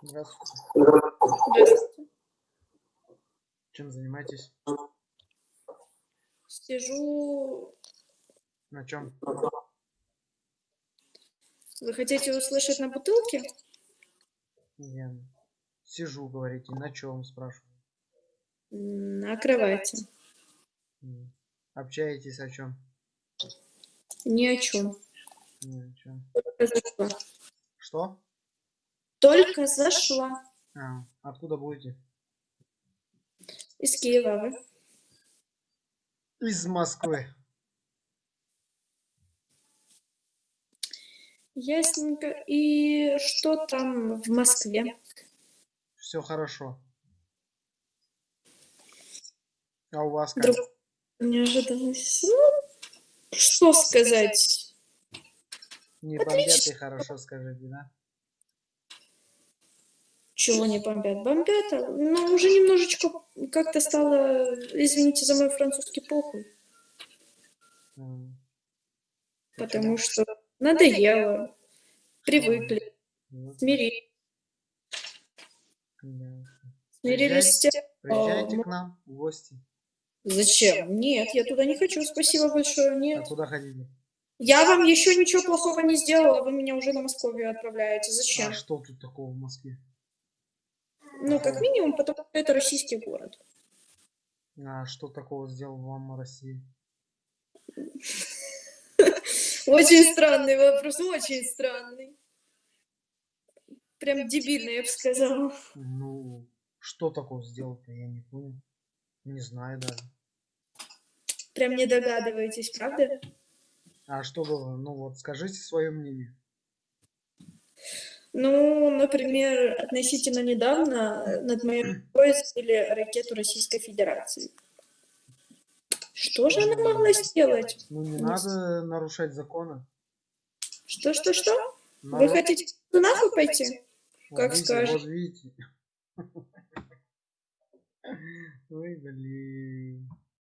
Здравствуйте. Здравствуйте. Чем занимаетесь? Сижу. На чем? Вы хотите услышать на бутылке? Я сижу, говорите. На чем, спрашиваю. На кровати. Общаетесь о чем? Ни о чем. Ни о чем. Что? Только зашла. А, откуда будете? Из Киева вы. Из Москвы. Ясненько. И что там в Москве? Все хорошо. А у вас как? Друг... Не ожидалось. Ну, что сказать? Не бомбят и хорошо скажите, да? Чего не бомбят? Бомбят, а, но уже немножечко как-то стало, извините за мой французский похуй, потому что надоело, привыкли, Вот, смирились, смирились с тем, Приезжайте мы- к нам в гости. Зачем? Нет, я туда не хочу, спасибо большое, А нет. куда хотите? Я вам еще ничего плохого не сделала, вы меня уже на Московию отправляете. А Зачем? что тут такого в Москве? Ну, как минимум, потому что это российский город. А что такого сделал вам Россия? Очень странный вопрос, очень странный. Прям дебильный, я бы сказала. Ну, что такого сделал-то, я не понял. Не знаю даже. Прям не догадываетесь, правда? А что было? Ну вот, скажите свое мнение. Ну, например, относительно недавно над моей головой сбили ракету Российской Федерации. Что же она могла сделать? Ну не надо нарушать законы. Что, что, что? Вы хотите нахуй пойти? Вот как видите, скажешь. Вот видите. Ой, блин.